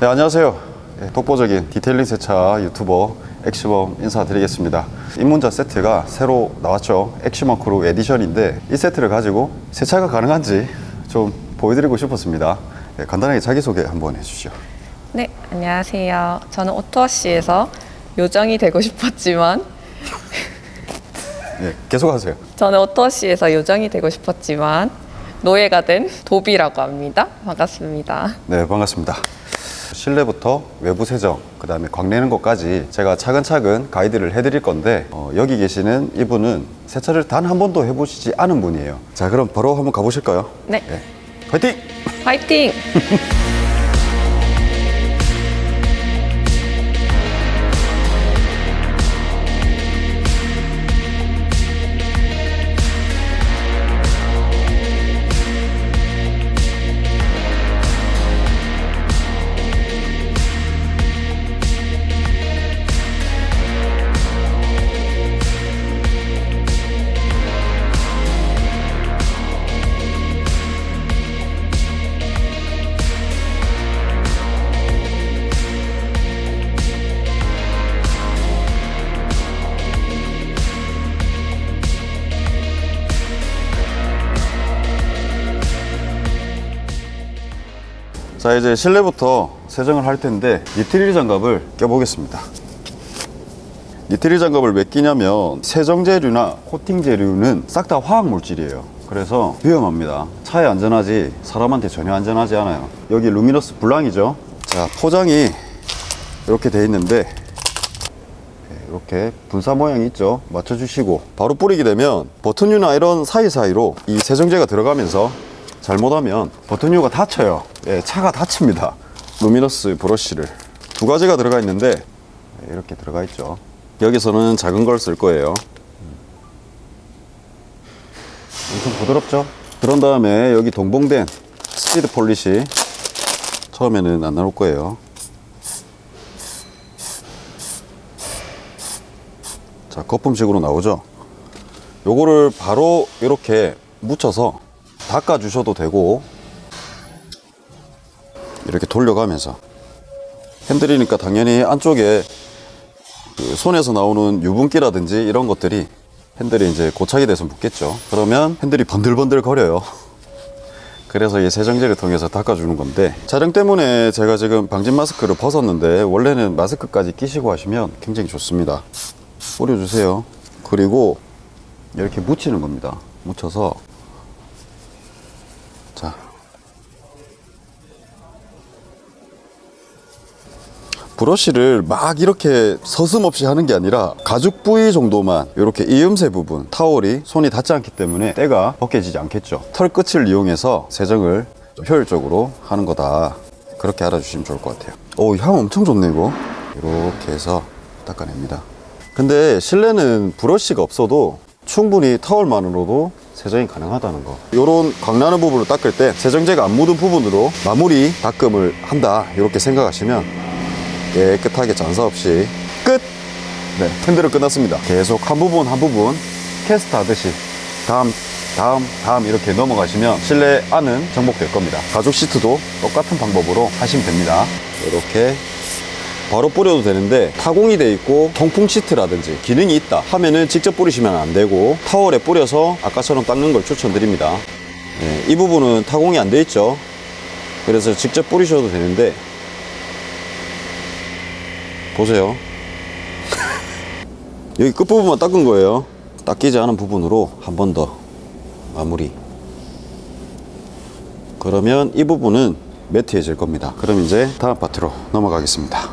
네, 안녕하세요. 예, 독보적인 디테일링 세차 유튜버 엑시멈 인사드리겠습니다. 입문자 세트가 새로 나왔죠. 엑시멈 크루 에디션인데 이 세트를 가지고 세차가 가능한지 좀 보여드리고 싶었습니다. 예, 간단하게 자기소개 한번 해주시죠. 네, 안녕하세요. 저는 오토워시에서 요정이 되고 싶었지만 예, 계속하세요. 저는 오토워시에서 요정이 되고 싶었지만 노예가 된 도비라고 합니다. 반갑습니다. 네, 반갑습니다. 실내부터 외부 세정, 그 다음에 광내는 것까지 제가 차근차근 가이드를 해드릴 건데 어, 여기 계시는 이분은 세차를 단 한 번도 해보시지 않은 분이에요. 자, 그럼 바로 한번 가보실까요? 네, 네. 화이팅! 화이팅! 자, 이제 실내부터 세정을 할 텐데 니트릴 장갑을 껴보겠습니다. 니트릴 장갑을 왜 끼냐면 세정 재료나 코팅 재료는 싹 다 화학 물질이에요. 그래서 위험합니다. 차에 안전하지 사람한테 전혀 안전하지 않아요. 여기 루미너스 블랑이죠. 자, 포장이 이렇게 돼 있는데 이렇게 분사 모양이 있죠 맞춰주시고 바로 뿌리게 되면 버튼유나 이런 사이사이로 이 세정제가 들어가면서 잘못하면 버튼류가 다쳐요. 예, 차가 다칩니다. luminous 브러쉬를. 두 가지가 들어가 있는데 예, 이렇게 들어가 있죠. 여기서는 작은 걸 쓸 거예요. 엄청 부드럽죠? 그런 다음에 여기 동봉된 speed polish 처음에는 안 나올 거예요. 자 거품식으로 나오죠? 요거를 바로 이렇게 묻혀서 닦아 주셔도 되고 이렇게 돌려가면서. 핸들이니까 당연히 안쪽에 그 손에서 나오는 유분기라든지 이런 것들이 핸들이 이제 고착이 돼서 묻겠죠. 그러면 핸들이 번들번들 거려요. 그래서 이 세정제를 통해서 닦아주는 건데 촬영 때문에 제가 지금 방진 마스크를 벗었는데 원래는 마스크까지 끼시고 하시면 굉장히 좋습니다. 뿌려주세요. 그리고 이렇게 묻히는 겁니다. 묻혀서 브러쉬를 막 이렇게 서슴없이 하는 게 아니라 가죽 부위 정도만 이렇게 이음새 부분 타월이 손이 닿지 않기 때문에 때가 벗겨지지 않겠죠. 털 끝을 이용해서 세정을 좀 효율적으로 하는 거다. 그렇게 알아주시면 좋을 것 같아요. 오향 엄청 좋네 이거. 이렇게 해서 닦아냅니다. 근데 실내는 브러쉬가 없어도 충분히 타월만으로도 세정이 가능하다는 거. 이런 광나는 부분을 닦을 때 세정제가 안 묻은 부분으로 마무리 닦음을 한다. 이렇게 생각하시면 깨끗하게 잔사 없이 끝! 네, 핸들은 끝났습니다. 계속 한 부분 한 부분 캐스트 하듯이 다음 다음 다음 이렇게 넘어가시면 실내 안은 정복될 겁니다. 가죽 시트도 똑같은 방법으로 하시면 됩니다. 이렇게 바로 뿌려도 되는데 타공이 돼 있고 통풍 시트라든지 기능이 있다 하면은 직접 뿌리시면 안 되고 타월에 뿌려서 아까처럼 닦는 걸 추천드립니다. 네, 이 부분은 타공이 안 돼 있죠. 그래서 직접 뿌리셔도 되는데 보세요. 여기 끝부분만 닦은 거예요. 닦이지 않은 부분으로 한 번 더 마무리. 그러면 이 부분은 matte해질 겁니다. 그럼 이제 다음 파트로 넘어가겠습니다.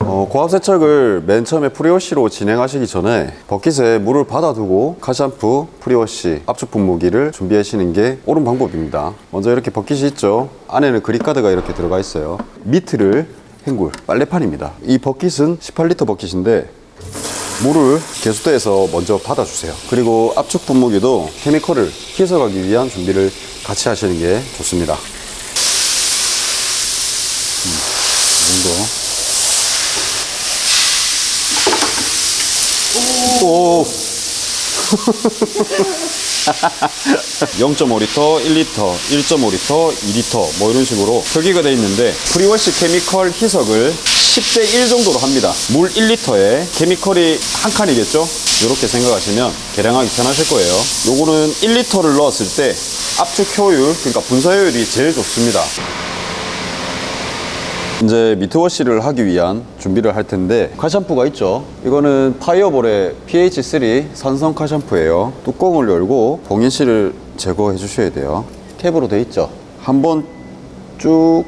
어, 고압 세척을 맨 처음에 prewash로 진행하시기 전에 버킷에 물을 받아두고 car shampoo, prewash, 압축 분무기를 준비하시는 게 옳은 방법입니다. 먼저 이렇게 버킷이 있죠. 안에는 grit guard가 이렇게 들어가 있어요. mitt를 헹굴 빨래판입니다. 이 버킷은 18리터 버킷인데 물을 개수대에서 먼저 받아주세요. 그리고 압축 분무기도 chemical을 희석하기 위한 준비를 같이 하시는 게 좋습니다. 음, 이 정도. 오. 0.5리터, 1리터, 1.5리터, 2리터 뭐 이런 식으로 표기가 되어 있는데 prewash chemical 희석을 10대 1 정도로 합니다. 물 1리터에 chemical이 한 칸이겠죠? 이렇게 생각하시면 계량하기 편하실 거예요. 요거는 1리터를 넣었을 때 압축 효율, 그러니까 분사 효율이 제일 좋습니다. 이제 미트워시를 하기 위한 준비를 할 텐데 칼샴푸가 있죠. 이거는 파이어볼의 pH3 산성 칼샴푸예요. 뚜껑을 열고 봉인실을 제거해 주셔야 돼요. 캡으로 돼 있죠. 한번 쭉.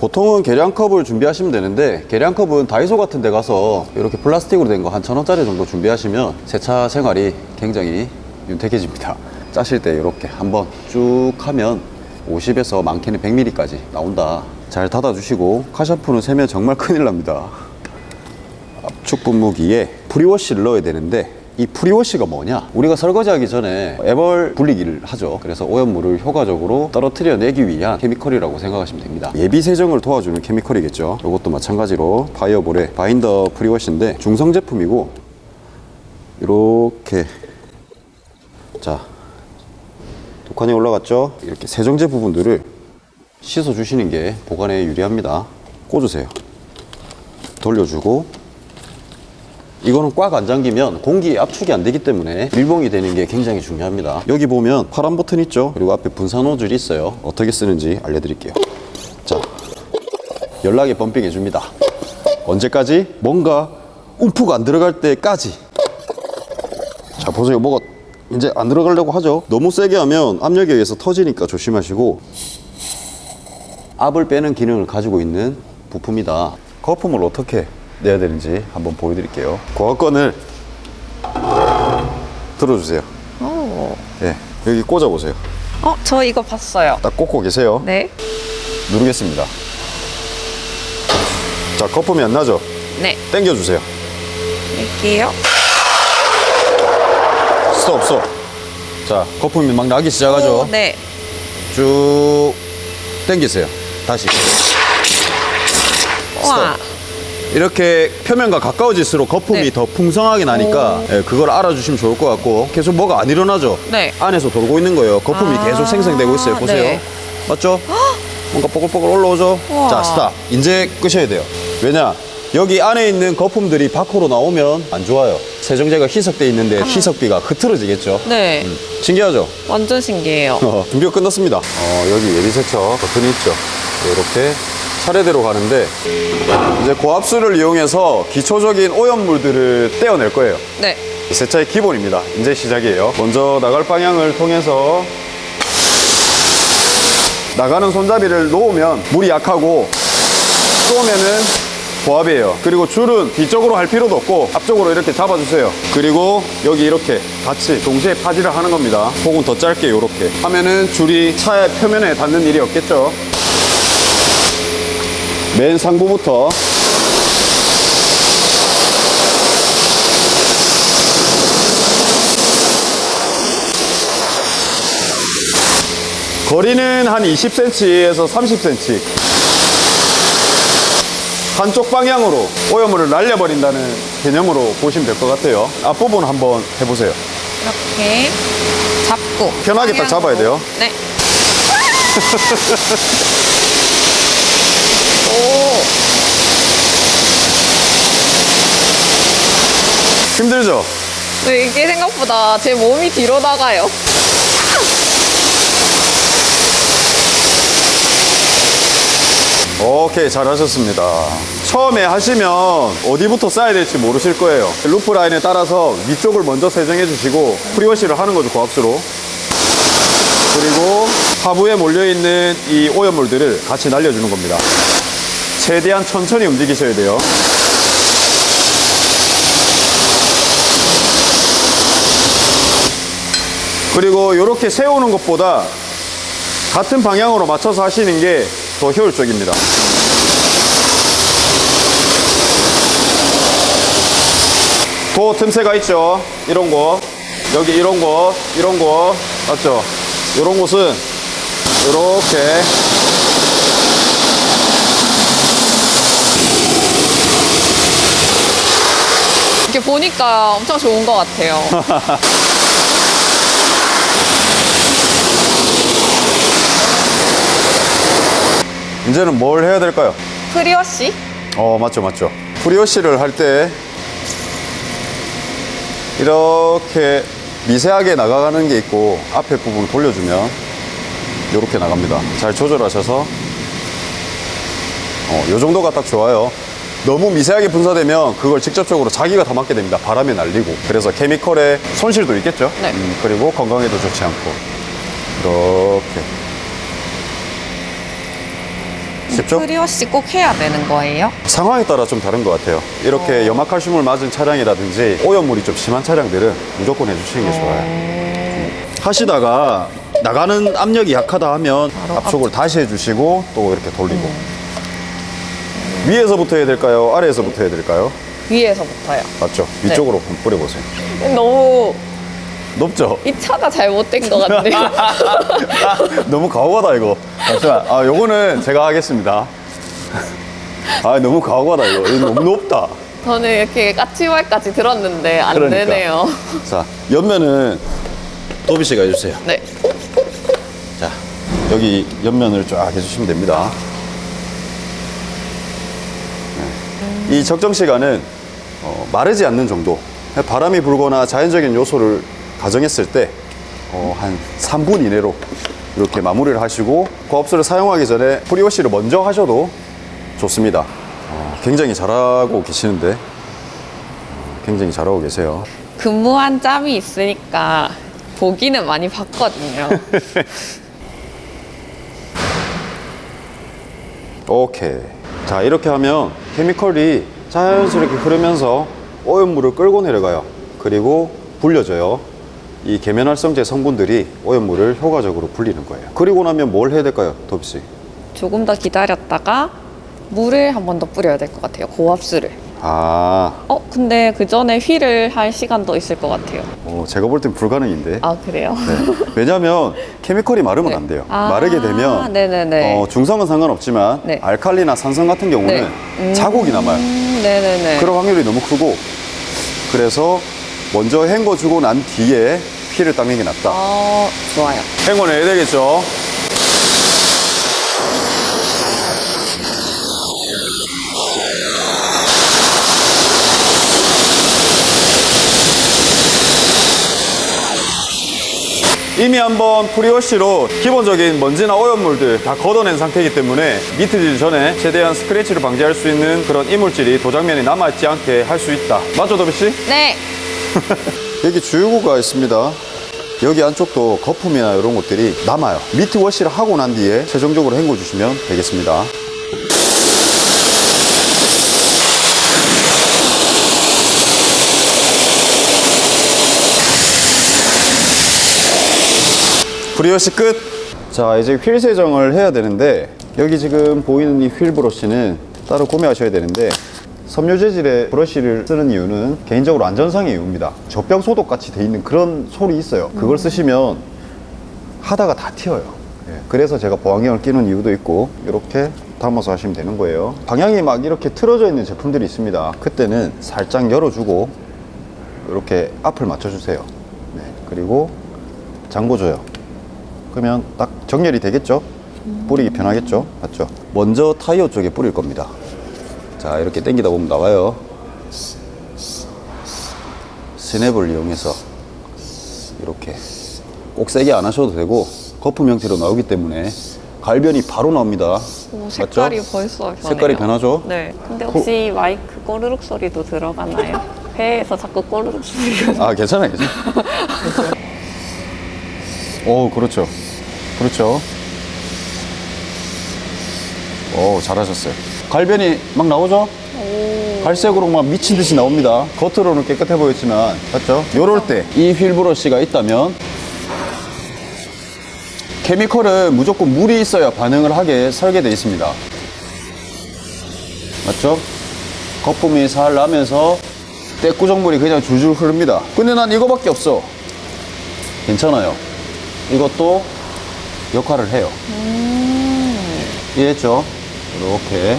보통은 계량컵을 준비하시면 되는데 계량컵은 다이소 같은 데 가서 이렇게 플라스틱으로 된 거 한 천원짜리 정도 준비하시면 세차 생활이 굉장히 윤택해집니다. 짜실 때 이렇게 한번 쭉 하면 50에서 많게는 100ml까지 나온다 잘 닫아주시고 car shampoo는 세면 정말 큰일 납니다 압축 분무기에 prewash를 넣어야 되는데 이 prewash가 뭐냐? 우리가 설거지하기 전에 애벌 불리기를 하죠. 그래서 오염물을 효과적으로 떨어뜨려 내기 위한 chemical이라고 생각하시면 됩니다. 예비 세정을 도와주는 chemical이겠죠. 이것도 마찬가지로 파이어볼의 바인더 prewash인데 중성 제품이고 이렇게 자 두 칸이 올라갔죠? 이렇게 세정제 부분들을 씻어 주시는 게 보관에 유리합니다. 꽂으세요. 돌려주고 이거는 꽉 안 잠기면 공기 압축이 안 되기 때문에 밀봉이 되는 게 굉장히 중요합니다. 여기 보면 파란 버튼 있죠? 그리고 앞에 분사 노즐이 있어요. 어떻게 쓰는지 알려드릴게요. 자, 연락에 펌핑 해 줍니다. 언제까지? 뭔가 움푹 안 들어갈 때까지. 자, 보세요. 뭐가 이제 안 들어가려고 하죠? 너무 세게 하면 압력에 의해서 터지니까 조심하시고 압을 빼는 기능을 가지고 있는 부품이다. 거품을 어떻게 내야 되는지 한번 보여드릴게요. 고압건을 들어주세요. 오. 예, 여기 꽂아보세요. 어, 저 이거 봤어요. 딱 꽂고 계세요. 네. 누르겠습니다. 자, 거품이 안 나죠? 네. 당겨주세요. 할게요. 스톱, 스톱. 자, 거품이 막 나기 시작하죠? 오, 네. 쭉 당기세요. 다시. 와. 이렇게 표면과 가까워질수록 거품이 네. 더 풍성하게 나니까 예, 그걸 알아주시면 좋을 것 같고 계속 뭐가 안 일어나죠? 네. 안에서 돌고 있는 거예요. 거품이 아, 계속 생성되고 있어요. 보세요. 네. 맞죠? 뭔가 뽀글뽀글 올라오죠? 우와. 자, 스탑. 이제 끄셔야 돼요. 왜냐? 여기 안에 있는 거품들이 밖으로 나오면 안 좋아요. 세정제가 희석돼 있는데 희석비가 흐트러지겠죠? 네. 음, 신기하죠? 완전 신기해요. 어, 준비가 끝났습니다. 어, 여기 예비세척 버튼이 있죠. 이렇게 차례대로 가는데 이제 고압수를 이용해서 기초적인 오염물들을 떼어낼 거예요. 네. 세차의 기본입니다. 이제 시작이에요. 먼저 나갈 방향을 통해서 나가는 손잡이를 놓으면 물이 약하고 쏘면은 고압이에요. 그리고 줄은 뒤쪽으로 할 필요도 없고 앞쪽으로 이렇게 잡아주세요. 그리고 여기 이렇게 같이 동시에 파지를 하는 겁니다. 혹은 더 짧게 이렇게 하면은 줄이 차의 표면에 닿는 일이 없겠죠. 맨 상부부터 거리는 한 20cm에서 30cm. 한쪽 방향으로 오염물을 날려버린다는 개념으로 보시면 될 것 같아요. 앞부분 한번 해보세요. 이렇게 잡고. 편하게 딱 잡아야 돼요. 네. 오. 힘들죠? 네, 이게 생각보다 제 몸이 뒤로 나가요. 오케이 잘하셨습니다. 처음에 하시면 어디부터 쏴야 될지 모르실 거예요. roof line에 따라서 위쪽을 먼저 세정해 주시고 prewash를 하는 거죠 고압수로. 그리고 하부에 몰려있는 이 오염물들을 같이 날려주는 겁니다. 최대한 천천히 움직이셔야 돼요. 그리고 이렇게 세우는 것보다 같은 방향으로 맞춰서 하시는 게 더 효율적입니다. 도 틈새가 있죠. 이런 거. 여기 이런 거, 이런 거. 맞죠? 이런 곳은 이렇게 이렇게 보니까 엄청 좋은 것 같아요. 이제는 뭘 해야 될까요? prewash? 어 맞죠 맞죠. prewash를 할 때 이렇게 미세하게 나가는 게 있고 앞에 부분 돌려주면 이렇게 나갑니다. 잘 조절하셔서. 어, 요 정도가 딱 좋아요. 너무 미세하게 분사되면 그걸 직접적으로 자기가 다 맞게 됩니다. 바람에 날리고. 그래서 chemical에 손실도 있겠죠? 네. 음, 그리고 건강에도 좋지 않고. 이렇게 쉽죠? 프리워시 꼭 해야 되는 거예요? 상황에 따라 좀 다른 것 같아요. 이렇게 염화칼슘을 맞은 차량이라든지 오염물이 좀 심한 차량들은 무조건 해주시는 게 좋아요. 하시다가 나가는 압력이 약하다 하면 압축을 다시 해주시고 또 이렇게 돌리고 위에서부터 해야 될까요? 아래에서부터 해야 될까요? 위에서부터요. 맞죠? 위쪽으로 한번 뿌려보세요. 너무 높죠? 이 차가 잘못된 것 같네요. 너무 가오가다 이거. 잠시만. 아 요거는 제가 하겠습니다. 아 너무 가오가다 이거. 이거 너무 높다. 저는 이렇게 까치발까지 들었는데 안 그러니까. 되네요. 자 옆면은 도비 씨가 해주세요. 네. 자, 여기 옆면을 쫙 해주시면 됩니다. 네. 이 적정 시간은 어, 마르지 않는 정도. 바람이 불거나 자연적인 요소를 가정했을 때, 어, 한 3분 이내로 이렇게 마무리를 하시고, 고압수를 사용하기 전에 프리워시를 먼저 하셔도 좋습니다. 어, 굉장히 잘하고 계시는데, 어, 굉장히 잘하고 계세요. 근무한 짬이 있으니까 보기는 많이 봤거든요. 오케이. 자, 이렇게 하면 케미컬이 자연스럽게 흐르면서 오염물을 끌고 내려가요. 그리고 불려져요. 이 계면활성제 성분들이 오염물을 효과적으로 불리는 거예요. 그리고 나면 뭘 해야 될까요, 도비 씨? 조금 더 기다렸다가 물을 한 번 더 뿌려야 될 것 같아요. 고압수를. 아, 어, 근데 그 전에 휠을 할 시간도 있을 것 같아요. 어, 제가 볼 땐 불가능인데. 아, 그래요? 네. 왜냐하면 케미컬이 마르면 네. 안 돼요. 아, 마르게 되면 네네네. 어, 중성은 상관없지만 네. 알칼리나 산성 같은 경우는 네. 음, 자국이 남아요. 네네네. 그럴 확률이 너무 크고 그래서 먼저 헹궈주고 난 뒤에 피를 닦는 게 낫다. 어, 좋아요. 헹궈내야 되겠죠. 이미 한번 prewash로 기본적인 먼지나 오염물들 다 걷어낸 상태이기 때문에 mitt질 전에 최대한 스크래치를 방지할 수 있는 그런 이물질이 도장면에 남아있지 않게 할 수 있다. 맞죠, 도비 씨? 네. 여기 주유구가 있습니다. 여기 안쪽도 거품이나 이런 것들이 남아요. mitt wash를 하고 난 뒤에 최종적으로 헹궈 주시면 되겠습니다. prewash 끝! 자, 이제 휠 세정을 해야 되는데, 여기 지금 보이는 이 휠 브러쉬는 따로 구매하셔야 되는데, 섬유 재질의 브러쉬를 쓰는 이유는 개인적으로 안전상의 이유입니다. 젖병 소독 같이 돼 있는 그런 솔이 있어요. 그걸 쓰시면 하다가 다 튀어요. 예, 그래서 제가 보안경을 끼는 이유도 있고 이렇게 담아서 하시면 되는 거예요. 방향이 막 이렇게 틀어져 있는 제품들이 있습니다. 그때는 살짝 열어주고 이렇게 앞을 맞춰주세요. 네, 그리고 잠궈줘요. 그러면 딱 정렬이 되겠죠? 뿌리기 편하겠죠? 맞죠? 먼저 타이어 쪽에 뿌릴 겁니다. 자, 이렇게 당기다 보면 나와요. 스냅을 이용해서 이렇게 꼭 세게 안 하셔도 되고 거품 형태로 나오기 때문에 갈변이 바로 나옵니다. 오, 색깔이 맞죠? 벌써 변해요. 색깔이 변하죠? 네. 근데 혹시 마이크 꼬르륵 소리도 들어가나요? 배에서 자꾸 꼬르륵 소리가. 아, 괜찮아요, 괜찮아요. 오, 그렇죠. 그렇죠. 오, 잘하셨어요. 갈변이 막 나오죠? 갈색으로 막 미친 듯이 나옵니다. 겉으로는 깨끗해 보였지만, 맞죠? 요럴 때 이 휠 브러쉬가 있다면 케미컬은 무조건 물이 있어야 반응을 하게 설계되어 있습니다. 맞죠? 거품이 살 나면서 때꾸정물이 그냥 줄줄 흐릅니다. 근데 난 이거밖에 없어. 괜찮아요. 이것도 역할을 해요. 이해했죠? 이렇게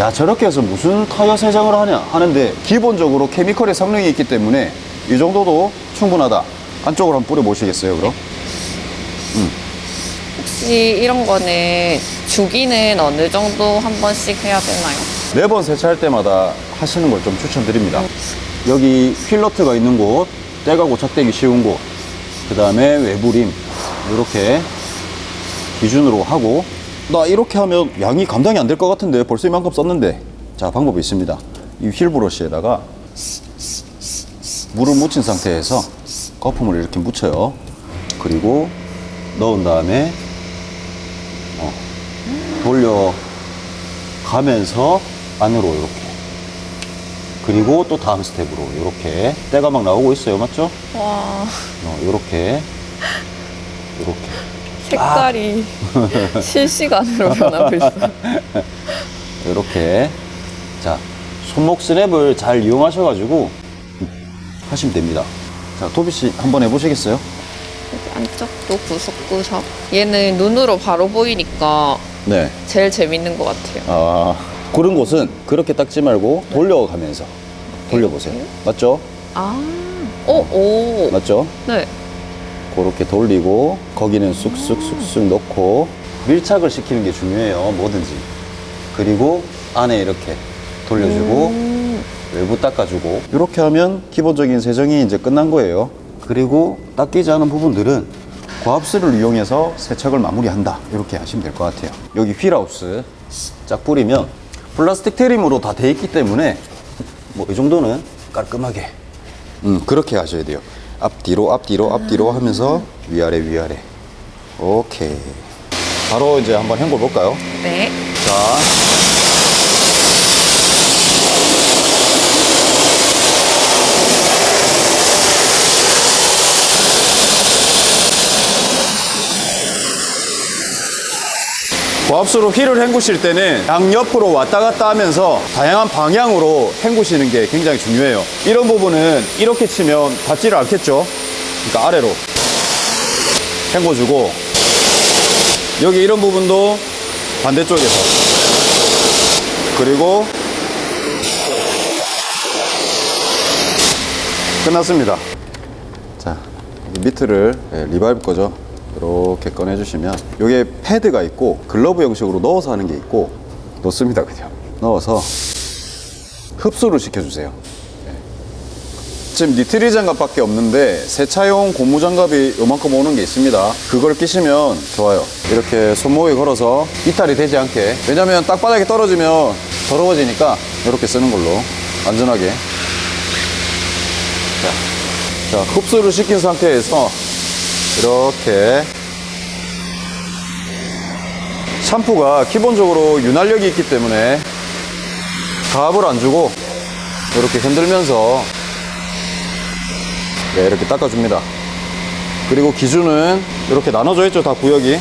야 저렇게 해서 무슨 타이어 세정을 하냐 하는데 기본적으로 케미컬의 성능이 있기 때문에 이 정도도 충분하다 안쪽으로 한번 뿌려 보시겠어요 그럼? 혹시 이런 거는 주기는 어느 정도 한 번씩 해야 되나요? 매번 세차할 때마다 하시는 걸 좀 추천드립니다. 여기 휠러트가 있는 곳, 때가 고착되기 쉬운 곳, 그 다음에 외부림, 이렇게 기준으로 하고, 나 이렇게 하면 양이 감당이 안 될 것 같은데 벌써 이만큼 썼는데. 자, 방법이 있습니다. 이 휠 브러쉬에다가 물을 묻힌 상태에서 거품을 이렇게 묻혀요. 그리고 넣은 다음에 어, 돌려 가면서 안으로 이렇게 그리고 또 다음 스텝으로 이렇게 때가 막 나오고 있어요 맞죠? 와, 어, 이렇게 이렇게 색깔이 실시간으로 변하고 있어요. 이렇게 자 손목 스냅을 잘 이용하셔가지고 하시면 됩니다 자 도비 씨 한번 해보시겠어요? 안쪽도 구석구석. 얘는 눈으로 바로 보이니까 네 제일 재밌는 것 같아요. 아, 그런 곳은 그렇게 닦지 말고 돌려가면서 돌려보세요 맞죠? 아, 오, 오. 맞죠? 네. 그렇게 돌리고 거기는 쑥쑥쑥쑥 넣고 밀착을 시키는 게 중요해요 뭐든지. 그리고 안에 이렇게 돌려주고 음, 외부 닦아주고. 이렇게 하면 기본적인 세정이 이제 끝난 거예요. 그리고 닦이지 않은 부분들은 고압수를 이용해서 세척을 마무리한다. 이렇게 하시면 될 것 같아요. 여기 휠하우스 쫙 뿌리면 플라스틱 트림으로 다 돼 있기 때문에 뭐 이 정도는 깔끔하게. 음 그렇게 하셔야 돼요 앞뒤로 앞뒤로 앞뒤로 하면서 위아래 위아래. 오케이. 바로 이제 한번 헹궈 볼까요? 네. 자 고압수로 휠을 헹구실 때는 양옆으로 왔다 갔다 하면서 다양한 방향으로 헹구시는 게 굉장히 중요해요. 이런 부분은 이렇게 치면 닿지를 않겠죠? 그러니까 아래로 헹궈주고 여기 이런 부분도 반대쪽에서 그리고 끝났습니다. 자, 이 mitt를 예, 리바이브 거죠. 이렇게 꺼내주시면 여기에 패드가 있고 글러브 형식으로 넣어서 하는 게 있고 넣습니다 그냥 넣어서 흡수를 시켜주세요. 예. 지금 니트리 장갑밖에 없는데 세차용 고무 장갑이 요만큼 오는 게 있습니다. 그걸 끼시면 좋아요. 이렇게 손목에 걸어서 이탈이 되지 않게 왜냐면 땅바닥에 떨어지면 더러워지니까 이렇게 쓰는 걸로 안전하게 자, 자, 흡수를 시킨 상태에서 이렇게 샴푸가 기본적으로 윤활력이 있기 때문에 가압을 안 주고 이렇게 흔들면서 네, 이렇게 닦아줍니다. 그리고 기준은 이렇게 나눠져 있죠, 다 구역이.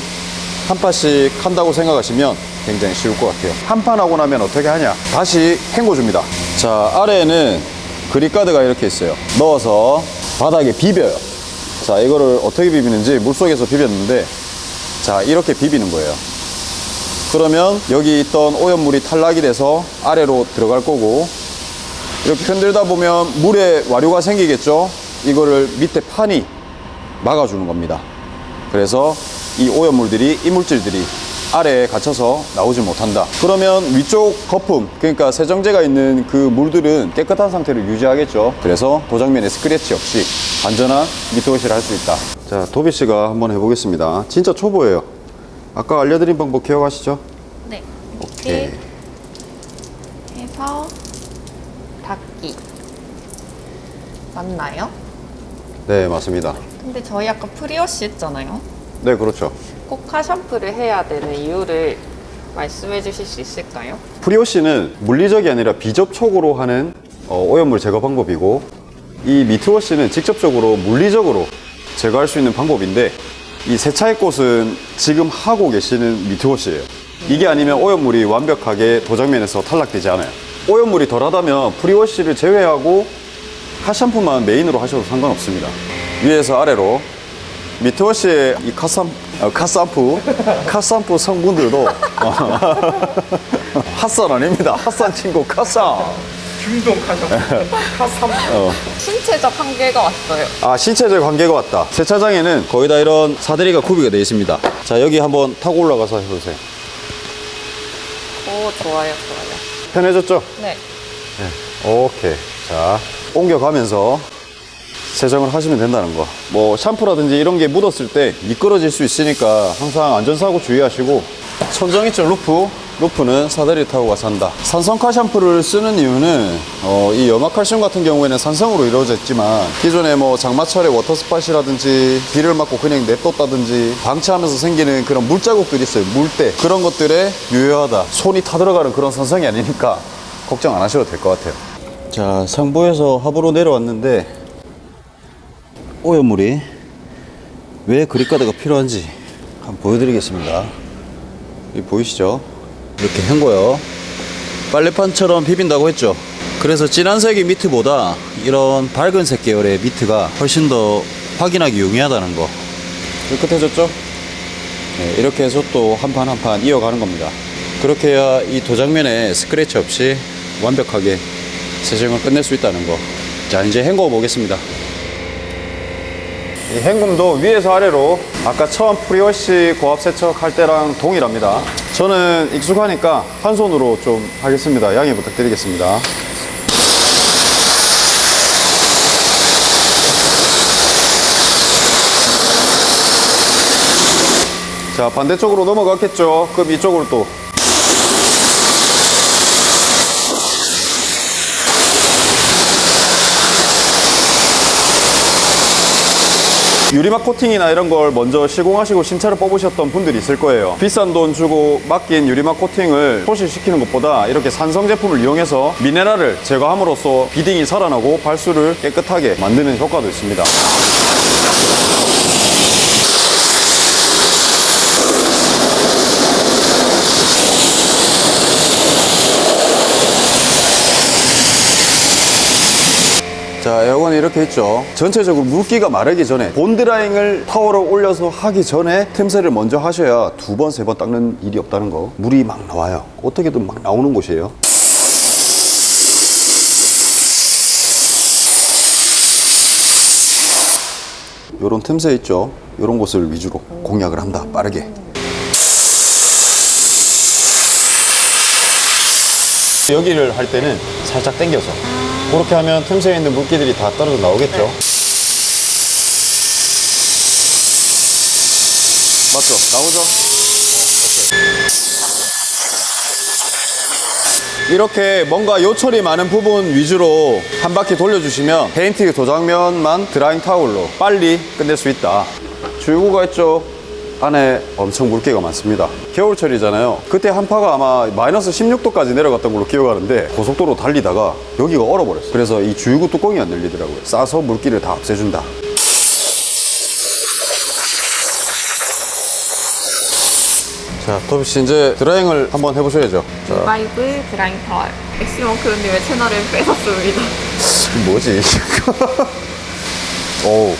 한 판씩 한다고 생각하시면 굉장히 쉬울 것 같아요. 한 판 하고 나면 어떻게 하냐? 다시 헹궈줍니다. 자, 아래에는 그립가드가 이렇게 있어요. 넣어서 바닥에 비벼요. 자, 이거를 어떻게 비비는지 물속에서 비볐는데, 자, 이렇게 비비는 거예요. 그러면 여기 있던 오염물이 탈락이 돼서 아래로 들어갈 거고, 이렇게 흔들다 보면 물에 와류가 생기겠죠? 이거를 밑에 판이 막아주는 겁니다. 그래서 이 오염물들이, 이물질들이 아래에 갇혀서 나오지 못한다. 그러면 위쪽 거품, 그러니까 세정제가 있는 그 물들은 깨끗한 상태를 유지하겠죠. 그래서 도장면에 스크래치 없이 안전한 미트워시를 할 수 있다. 자, 도비 씨가 한번 해보겠습니다. 진짜 초보예요. 아까 알려드린 방법 기억하시죠? 네. 오케이. 이렇게 해서 닫기. 맞나요? 네, 맞습니다. 근데 저희 아까 prewash 했잖아요. 네, 그렇죠. 꼭 car shampoo를 해야 되는 이유를 말씀해 주실 수 있을까요? prewash는 물리적이 아니라 비접촉으로 하는 어, 오염물 제거 방법이고 이 mitt wash는 직접적으로 물리적으로 제거할 수 있는 방법인데 이 세차의 꽃은 지금 하고 계시는 mitt wash예요. 이게 아니면 오염물이 완벽하게 도장면에서 탈락되지 않아요. 오염물이 덜하다면 prewash를 제외하고 car shampoo만 main으로 하셔도 상관없습니다. 위에서 아래로 mitt wash의 이 카샴, 어, car shampoo car shampoo 성분들도 어, 핫산 아닙니다 핫산 친구 카샴 중동 카샴푸, 카샴푸. 신체적 한계가 왔어요. 아 신체적 관계가 왔다 세차장에는 거의 다 이런 사다리가 구비가 되어 있습니다 자 여기 한번 타고 올라가서 해보세요 오, 좋아요, 좋아요. 편해졌죠? 네. 오케이. 자, 옮겨가면서 세정을 하시면 된다는 거. 뭐, 샴푸라든지 이런 게 묻었을 때 미끄러질 수 있으니까 항상 안전사고 주의하시고, 천정 있죠, roof. roof는 사다리 타고 가서 한다. 산성 car 샴푸를 쓰는 이유는, 어, 이 염화칼슘 같은 경우에는 산성으로 이루어져 있지만, 기존에 뭐 장마철에 water spot이라든지, 비를 맞고 그냥 냅뒀다든지, 방치하면서 생기는 그런 물자국들이 있어요. 물때. 그런 것들에 유효하다. 손이 타들어가는 그런 산성이 아니니까, 걱정 안 하셔도 될 것 같아요. 자, 상부에서 하부로 내려왔는데 오염물이 왜 그립가드가 필요한지 한번 보여드리겠습니다. 이 보이시죠? 이렇게 한 거요. 빨래판처럼 비빈다고 했죠. 그래서 진한 색의 미트보다 이런 밝은 색 계열의 미트가 훨씬 더 확인하기 용이하다는 거. 깨끗해졌죠? 네, 이렇게 해서 또 한 판 한 판 이어가는 겁니다. 그렇게 해야 이 도장면에 스크래치 없이 완벽하게 세정을 끝낼 수 있다는 거. 자, 이제 헹궈 보겠습니다. 이 헹굼도 위에서 아래로 아까 처음 프리워시 고압 세척 할 때랑 동일합니다. 저는 익숙하니까 한 손으로 좀 하겠습니다. 양해 부탁드리겠습니다. 자, 반대쪽으로 넘어갔겠죠? 그럼 이쪽으로 또 유리막 코팅이나 이런 걸 먼저 시공하시고 신차를 뽑으셨던 분들이 있을 거예요. 비싼 돈 주고 맡긴 유리막 코팅을 소실시키는 것보다 이렇게 산성 제품을 이용해서 미네랄을 제거함으로써 비딩이 살아나고 발수를 깨끗하게 만드는 효과도 있습니다. 자, 에어건이 이렇게 있죠. 전체적으로 물기가 마르기 전에 본드라잉을 타워로 올려서 하기 전에 틈새를 먼저 하셔야 두 번, 세번 닦는 일이 없다는 거. 물이 막 나와요. 어떻게든 막 나오는 곳이에요. 요런 틈새 있죠. 요런 곳을 위주로 공략을 한다. 빠르게. 여기를 할 때는 살짝 당겨서 그렇게 하면 틈새에 있는 물기들이 다 떨어져 나오겠죠? 맞죠? 나오죠? 이렇게 뭔가 요철이 많은 부분 위주로 한 바퀴 돌려주시면 페인트 도장면만 드라잉 타올로 빨리 끝낼 수 있다. 주유구가 있죠 안에 엄청 물기가 많습니다. 겨울철이잖아요. 그때 한파가 아마 마이너스 16도까지 내려갔던 걸로 기억하는데 고속도로 달리다가 여기가 얼어버렸어요. 그래서 이 주유구 뚜껑이 안 열리더라고요. 싸서 물기를 다 없애준다. 자 토비씨 이제 drying을 한번 해보셔야죠. 자. 바이브 drying 타월. 엑시멈크루님의 채널을 뺏었습니다. 뭐지? 오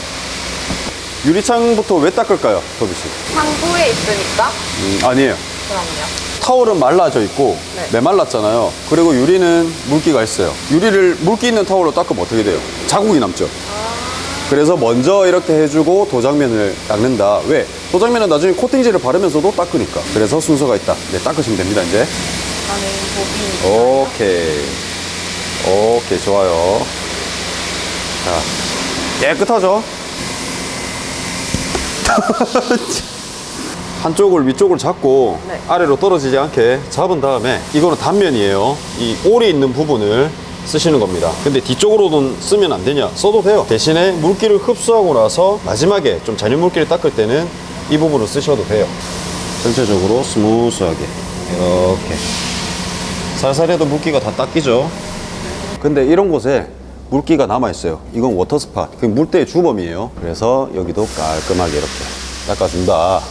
유리창부터 왜 닦을까요, 토비 씨? 상부에 있으니까? 음, 아니에요. 그럼요. 타월은 말라져 있고 네. 메말랐잖아요. 그리고 유리는 물기가 있어요. 유리를 물기 있는 타월로 닦으면 어떻게 돼요? 자국이 남죠. 그래서 먼저 이렇게 해주고 도장면을 닦는다. 왜? 도장면은 나중에 코팅제를 바르면서도 닦으니까. 그래서 순서가 있다. 네, 닦으시면 됩니다, 이제. 오케이. 오케이, 좋아요. 자, 깨끗하죠? 한쪽을 위쪽을 잡고 네. 아래로 떨어지지 않게 잡은 다음에 이거는 단면이에요. 이 올이 있는 부분을 쓰시는 겁니다. 근데 뒤쪽으로는 쓰면 안 되냐? 써도 돼요. 대신에 물기를 흡수하고 나서 마지막에 좀 잔여 물기를 닦을 때는 이 부분을 쓰셔도 돼요. 전체적으로 smooth하게 이렇게 살살 해도 물기가 다 닦이죠. 근데 이런 곳에 물기가 남아있어요. 이건 water spot. 그 물때의 주범이에요. 그래서 여기도 깔끔하게 이렇게 닦아준다.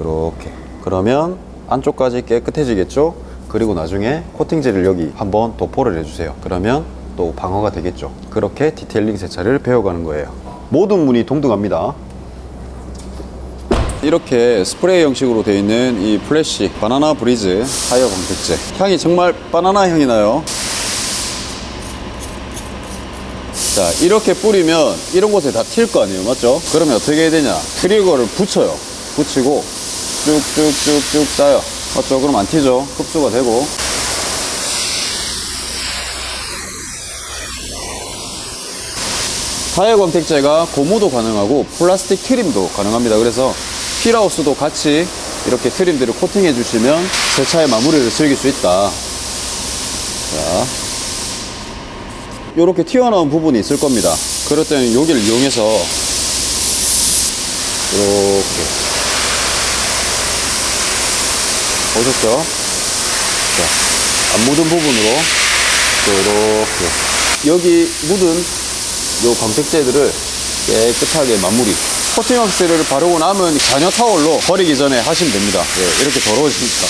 이렇게. 그러면 안쪽까지 깨끗해지겠죠? 그리고 나중에 코팅제를 여기 한번 도포를 해주세요. 그러면 또 방어가 되겠죠. 그렇게 detailing 세차를 배워가는 거예요. 모든 문이 동등합니다. 이렇게 스프레이 형식으로 되어 있는 이 플래시 바나나 브리즈 타이어 광택제 향이 정말 바나나 향이 나요 자 이렇게 뿌리면 이런 곳에 다 튈 거 아니에요 맞죠? 그러면 어떻게 해야 되냐 trigger를 붙여요 붙이고 쭉쭉쭉쭉 짜요 맞죠? 그럼 안 튀죠? 흡수가 되고 타이어 광택제가 고무도 가능하고 플라스틱 트림도 가능합니다. 그래서 휠하우스도 같이 이렇게 트림들을 코팅해 주시면 세차의 마무리를 즐길 수 있다. 자, 이렇게 튀어나온 부분이 있을 겁니다. 그럴 때는 여기를 이용해서 이렇게 보셨죠? 자, 안 묻은 부분으로 또 이렇게 여기 묻은 요 광택제들을 깨끗하게 마무리. 코팅왁스를 바르고 남은 잔여 타월로 버리기 전에 하시면 됩니다. 예, 이렇게 더러워지니까.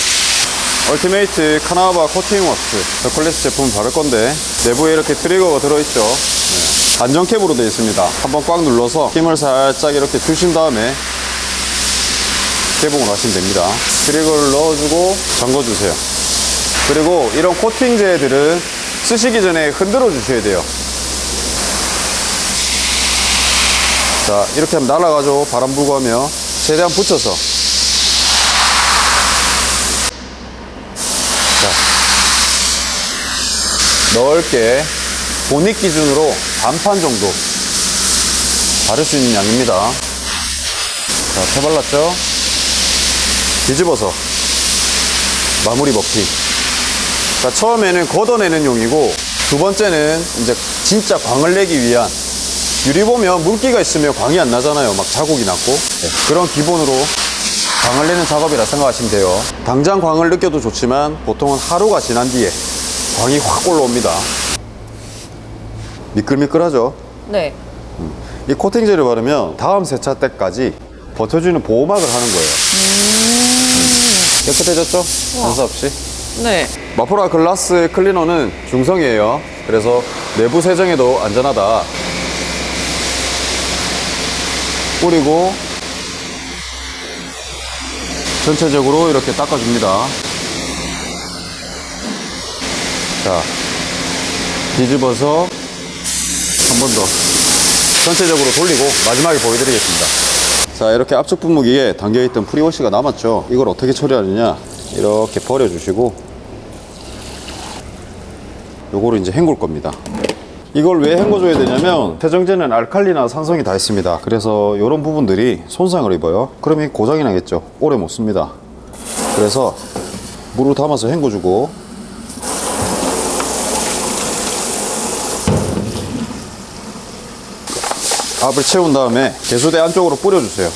ultimate carnauba 코팅왁스 더클래스 제품 바를 건데 내부에 이렇게 trigger가 들어있죠. 네. 안전캡으로 되어 있습니다. 한번 꽉 눌러서 힘을 살짝 이렇게 주신 다음에 개봉을 하시면 됩니다. trigger를 넣어주고 잠궈주세요. 그리고 이런 코팅제들은 쓰시기 전에 흔들어 주셔야 돼요. 자, 이렇게 하면 날아가죠. 바람 불고 하면. 최대한 붙여서. 넓게 본익 기준으로 반판 정도 바를 수 있는 양입니다. 자, 펴 발랐죠? 뒤집어서 마무리 먹기. 자, 처음에는 걷어내는 용이고 두 번째는 이제 진짜 광을 내기 위한 유리 보면 물기가 있으면 광이 안 나잖아요. 막 자국이 났고. 네, 그런 기본으로 광을 내는 작업이라 생각하시면 돼요. 당장 광을 느껴도 좋지만 보통은 하루가 지난 뒤에 광이 확 올라옵니다. 미끌미끌하죠? 네. 이 코팅제를 바르면 다음 세차 때까지 버텨주는 보호막을 하는 거예요. 음. 깨끗해졌죠? 반사 없이? 네. 마포라 글라스 클리너는 중성이에요. 그래서 내부 세정에도 안전하다. 뿌리고 전체적으로 이렇게 닦아줍니다. 자, 뒤집어서 한 번 더 전체적으로 돌리고 마지막에 보여드리겠습니다. 자, 이렇게 앞쪽 분무기에 담겨있던 프리워시가 남았죠. 이걸 어떻게 처리하느냐. 이렇게 버려주시고 요거를 이제 헹굴 겁니다. 이걸 왜 헹궈줘야 되냐면 세정제는 알칼리나 산성이 다 있습니다. 그래서 이런 부분들이 손상을 입어요. 그러면 고장이 나겠죠. 오래 못 씁니다. 그래서 물을 담아서 헹궈주고 압을 채운 다음에 개수대 안쪽으로 뿌려주세요.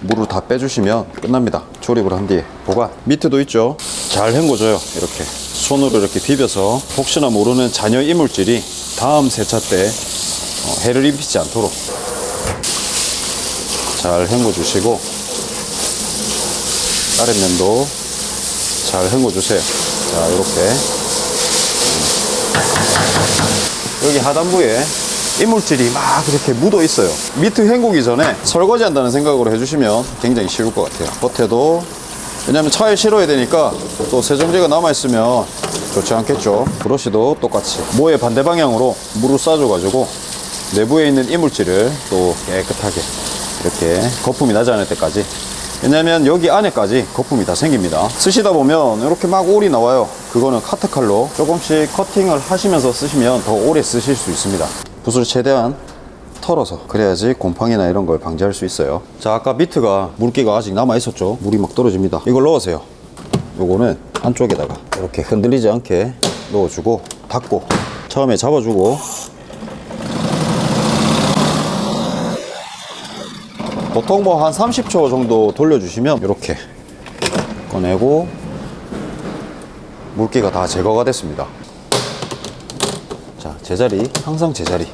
물을 다 빼주시면 끝납니다. 조립을 한 뒤에 보관. 밑에도 있죠. 잘 헹궈줘요. 이렇게 손으로 이렇게 비벼서 혹시나 모르는 잔여 이물질이 다음 세차 때 어, 해를 입히지 않도록 잘 헹궈 주시고 아랫면도 잘 헹궈 주세요. 자 이렇게 여기 하단부에 이물질이 막 이렇게 묻어 있어요. 미트 헹구기 전에 설거지 한다는 생각으로 해주시면 굉장히 쉬울 것 같아요. 겉에도 왜냐면 차에 실어야 되니까 또 세정제가 남아있으면 좋지 않겠죠. 브러쉬도 똑같이 모의 반대 방향으로 물을 쏴줘가지고 내부에 있는 이물질을 또 깨끗하게 이렇게 거품이 나지 않을 때까지 왜냐면 여기 안에까지 거품이 다 생깁니다. 쓰시다 보면 이렇게 막 올이 나와요. 그거는 카트칼로 조금씩 커팅을 하시면서 쓰시면 더 오래 쓰실 수 있습니다. 붓을 최대한 털어서 그래야지 곰팡이나 이런 걸 방지할 수 있어요. 자, 아까 미트가 물기가 아직 남아 있었죠. 물이 막 떨어집니다. 이걸 넣으세요. 요거는 안쪽에다가 이렇게 흔들리지 않게 넣어주고 닫고 처음에 잡아주고 보통 뭐 한 30초 정도 돌려주시면 이렇게 꺼내고 물기가 다 제거가 됐습니다. 자, 제자리, 항상 제자리.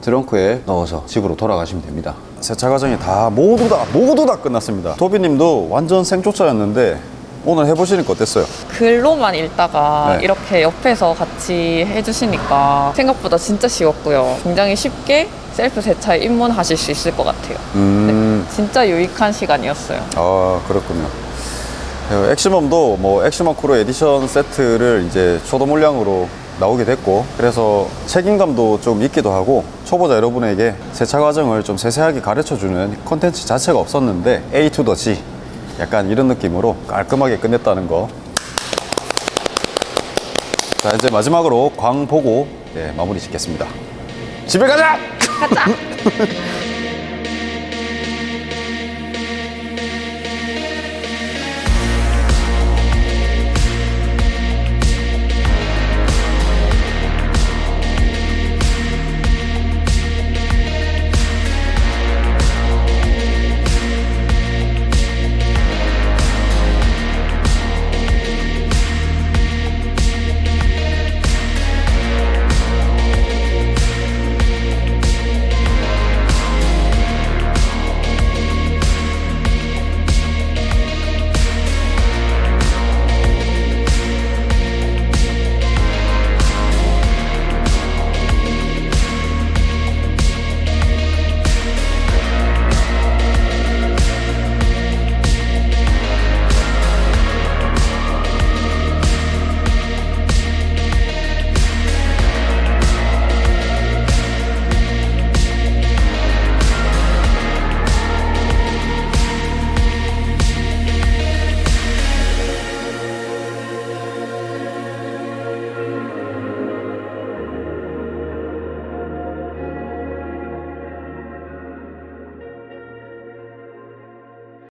트렁크에 넣어서 집으로 돌아가시면 됩니다. 세차 과정이 다 모두 다 모두 다 끝났습니다. 도비님도 완전 생초짜였는데 오늘 해보시니까 어땠어요? 글로만 읽다가 네. 이렇게 옆에서 같이 해주시니까 생각보다 진짜 쉬웠고요. 굉장히 쉽게 셀프 세차에 입문하실 수 있을 것 같아요. 음, 진짜 유익한 시간이었어요. 아 그렇군요. 어, 엑시멈도 뭐 엑시멈 crew edition 세트를 이제 초도 물량으로 나오게 됐고 그래서 책임감도 좀 있기도 하고 초보자 여러분에게 세차 과정을 좀 세세하게 가르쳐주는 콘텐츠 자체가 없었는데 A to the Z 약간 이런 느낌으로 깔끔하게 끝냈다는 거. 자 이제 마지막으로 광 보고 예, 마무리 짓겠습니다. 집에 가자! 가자!